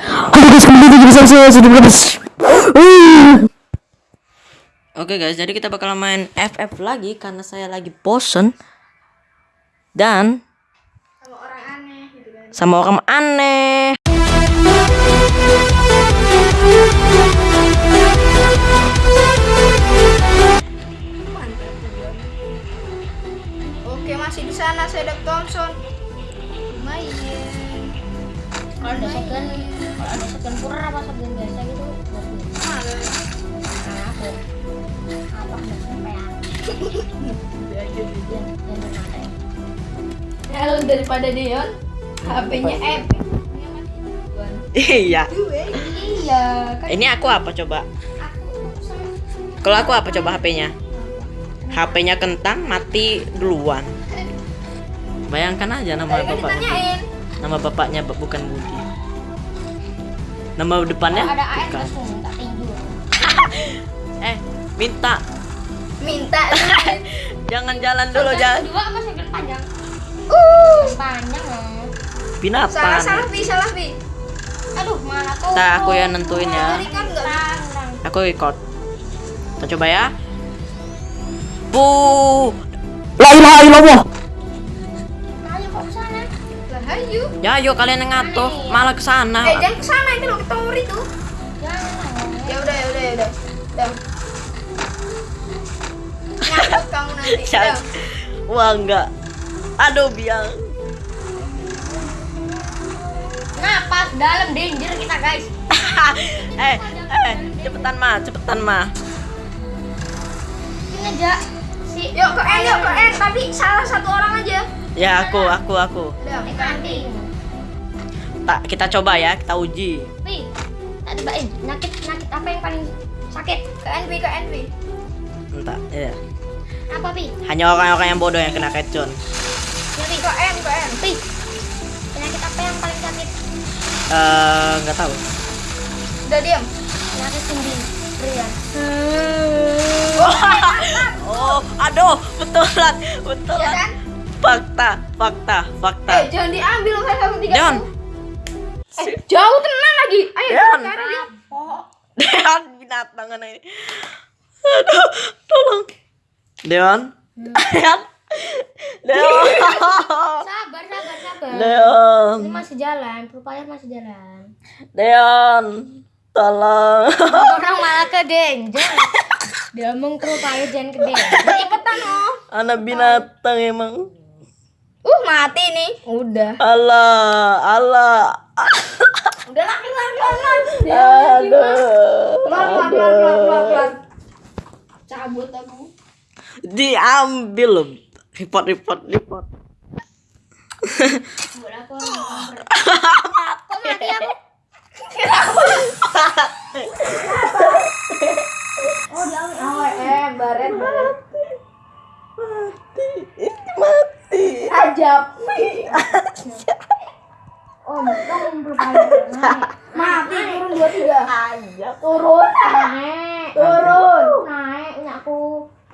Halo guys, kembali lagi bersama saya sudah berapa? Oke guys, jadi kita bakal main FF lagi karena saya lagi bosen dan sama orang aneh gitu kan sama orang aneh. mantap juga oke masih di sana saya Thompson main kalau ada second kalau ada second pura apa second biasa gitu mana nah aku apa nggak santai Halo daripada Dion HP-nya F Iya. iya kan Ini aku apa coba? Kalau aku apa coba HP-nya? HP-nya kentang mati duluan. Bayangkan aja nama kan bapaknya. Nama bapaknya bu- bukan Budi. Nama depannya kalau ada AS bukan. langsung minta tinju Eh, minta minta jangan jalan dulu jangan. dua apa second panjang uh panjang loh salah Binatang. salah pi salah pi aduh mana tuh Ntar aku yang nentuin ya. kan. Aku record. Kita coba ya. Bu. La ilaha illallah. Ya, yuk kalian yang ngatur, malah ke sana. eh jangan ke sana itu loh ke tower itu. Jangan ya udah ya udah ya udah. Nyangkut kamu nanti. Wah, enggak. Aduh, biang. napas dalam danger kita guys. Eh, eh, cepetan mah, cepetan mah. ini aja si yuk ke N yuk ke N tapi salah satu orang aja Ya, aku, aku, aku. Tak, kita coba ya, kita uji. Pi, tak debain nyakit nyakit apa yang paling sakit ke N Pi ke N Pi Entah, ya. apa pi Hanya orang-orang yang bodoh yang kena kecon. ya pi ke N ke N pi penyakit apa yang paling sakit Eh, nggak tahu. udah diam penyakit sendi pria Oh, aduh, betulan, betulan. ya kan Fakta, fakta, fakta. eh jangan diambil kan satu tiga John, eh jauh tenang lagi ayo sekarang dia Deon binatang ini? Aduh, tolong. Deon. Deon. Deon. sabar sabar sabar Deon. ini masih jalan berupaya masih jalan Deon. Tolong. orang malah ke danger dia mengkerupaya jangan ke danger cepetan oh Anak binatang emang. Mati nih udah Allah, Allah. udah Aduh. keluar keluar cabut aku Diambil. Report, report, report. buat aku orang kok mati aku oh dia oh eh baret baret Mati. Ajab oh berupaya naik mati turun dua tiga Aja. turun naik turun naik punya aku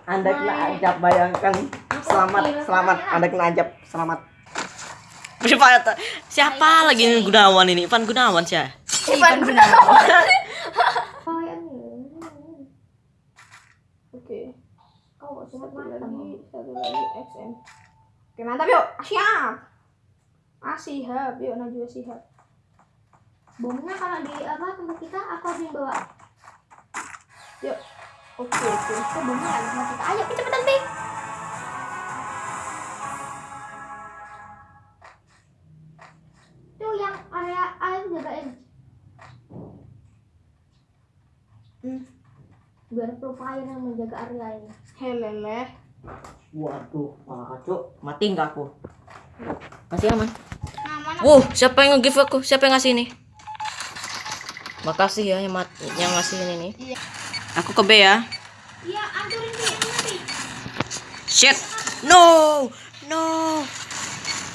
Anda kena ajab bayangkan. Selamat, selamat. Anda kena ajab. Selamat. Siapa, siapa lagi ini Gunawan ini? Ivan Gunawan siapa? Ivan Gunawan oh oke kau kok satu lagi satu lagi XM oke mantap yuk. Siap ah siap yuk Najwa siap bomnya kalau di apa tempat kita aku harus yang bawa. Yuk. Oke oke. Kok bomnya ada tempat kita. Ayo cepetan pi tuh yang area A itu jagain Hmm. biar profile yang menjaga area ini. Helele Waduh, malah kacau. Mati nggak aku? Kasih aman. nah Wuh, siapa yang nge-give aku? Siapa yang ngasih ini? Makasih ya yang, mat yang ngasih ini nih. Iya. Aku ke B ya. iya anturin nanti Shit. No. No.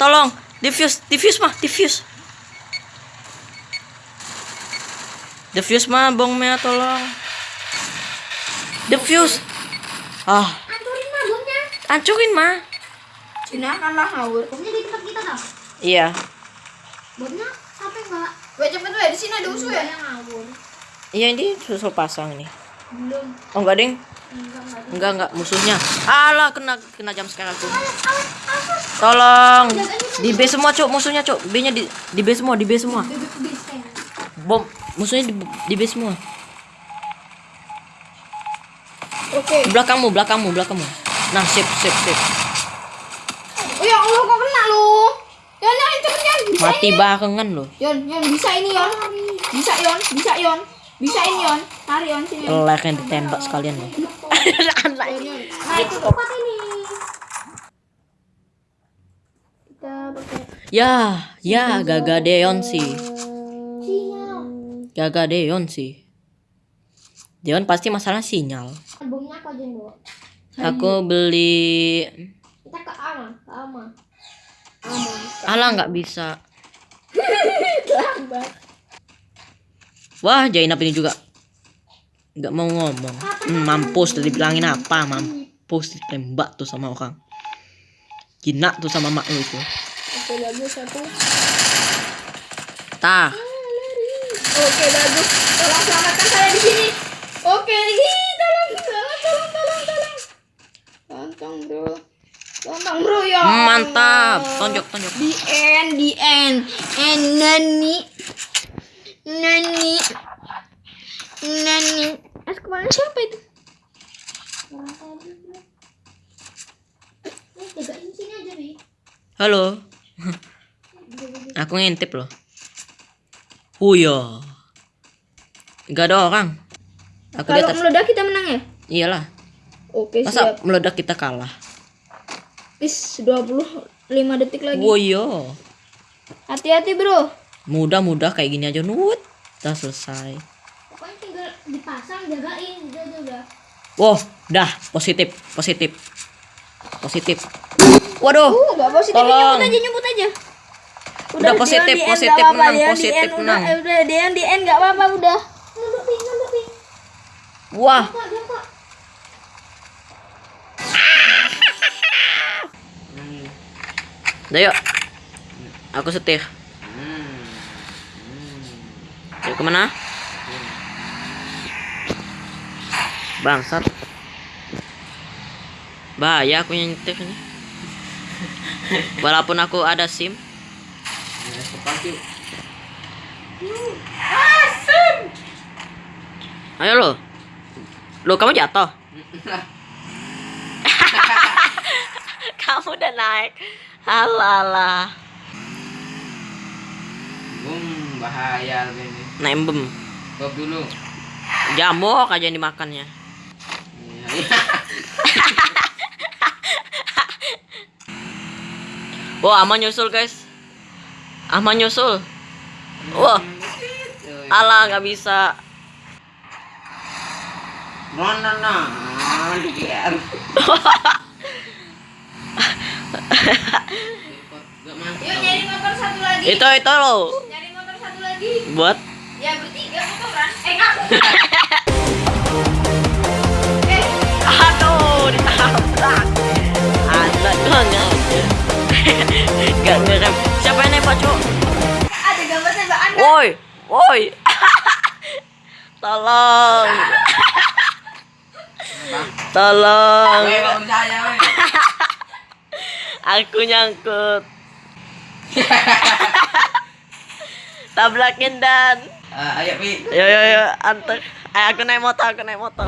Tolong, diffuse, diffuse mah, diffuse. Diffuse mah bongnya tolong. Diffuse. Ah, hancurin mah. Cina kan lah ngawur bomnya di tempat kita tau Iya. bomnya sampai nggak gue cepet gue di sini ada musuh ya? Yang ngawur. Iya ini susul pasang nih. Belum. Oh enggak ding. Enggak enggak. Enggak enggak musuhnya. Alah kena kena jam sekarang aku. Tolong. Di B semua cuk musuhnya cuk. B-nya di di B semua, di B semua. Bom musuhnya di, di B semua. Oke. Belakangmu, belakangmu, belakangmu. Nah, sip, sip, sip. Oh ya Allah kok kena lu. Yon, yon, cepet Yon. Bisa Mati ini. barengan loh. Yon, Yon, bisa ini Yon. Bisa Yon, bisa Yon. Bisa ini Yon. Tarik Yon sini. Yon. Lek yang ditembak sekalian loh. Anak. Nah, itu tempat ini. Kita pakai Ya, ya Gaga Deon sih. Sinyal. Gaga Deon sih. Deon pasti masalah sinyal. Albumnya yang bawa? Aku beli Kita ke Ama, ke Ama. Ama. Alah nggak bisa. Wah, Jainap ini juga nggak mau ngomong. Hmm, mampus tadi bilangin apa? Mampus ditembak tuh sama orang. Jinak tuh sama mak lu itu. Oke, bagus. Tah, Oke, bagus. Tolong selamatkan saya di sini. Oke, ih, tolong, tolong, tolong, tolong, tolong. Tontong, bro. Tontong, bro, ya. Mantap. Tonjok, tonjok. Di end, di end. And nani. Nani. Nani. Es kemarin siapa itu? Halo. Aku ngintip loh. Huyo. Gak ada orang. Aku Kalau meledak kita menang ya? Iyalah. Oke, Masa siap. meledak kita kalah? Is 25 detik lagi. Woyo. Hati-hati, bro. Mudah-mudah kayak gini aja nut. Udah selesai. Pokoknya tinggal dipasang, jagain, udah, udah, udah. Wow, dah positif, positif. Positif. Waduh. Uh, gak positif. Tolong. Nyebut aja, nyebut aja. Udah positif, end, positif, gak apa-apa, menang, positif, end, menang. Udah, udah, Deon di end gak apa-apa, udah. Wah, udah yuk. Aku setir. Yuk ke mana? Bangsat. Bahaya aku yang nyetir ini. Walaupun aku ada SIM. Ayo lo. Lo kamu jatuh. kamu udah naik. Halalah. Bum, bahaya ini. Nembem. Stop dulu. Jamok aja yang dimakannya. Iya. Wah, aman nyusul guys. Aman nyusul. Wah, alah nggak bisa. No, no, no. Biar. Yuk, nyari motor satu lagi. Itu itu lo. Nyari motor satu lagi. Buat Ya, bertiga motoran. Eh, ngaku. eh, aduh ditabrak. Ada banget. Gak ngerem. Siapa yang nembak, Cuk? ada gambar tembakan. kan? Woi, woi. Tolong. Tolong. Aku nyangkut. Tabrakin dan. Ah, ayo, Pi. Yo yo yo antar. Eh, aku naik motor, aku naik motor.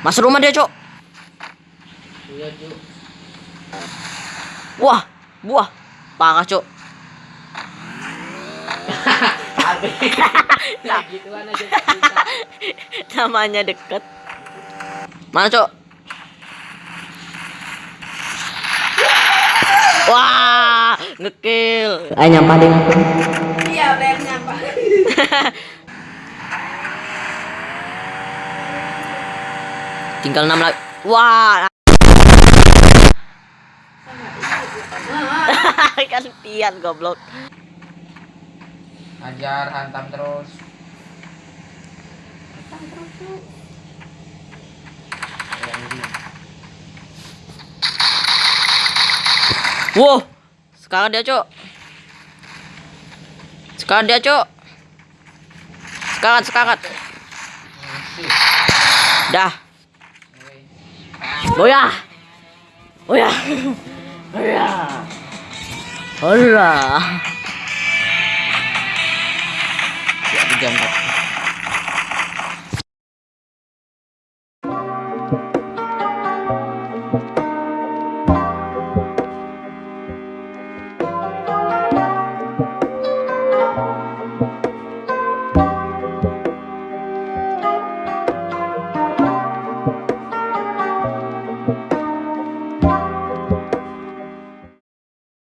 Masuk rumah dia, Cok. Iya. Wah, buah. Parah, Cok. Nah, gituan aja. Namanya deket. Mana, Cok? Wah, ngekill. Ayo nyampah deh. Iya, bayar nyampah. Tinggal 6 lagi. Wah. Gantian goblok. Hajar, hantam terus. Wow. Sekarang dia, Cok. Sekarang dia, Cok. Sekarang, sekarang. Dah. 我呀，我呀，哎呀，不是啊，点。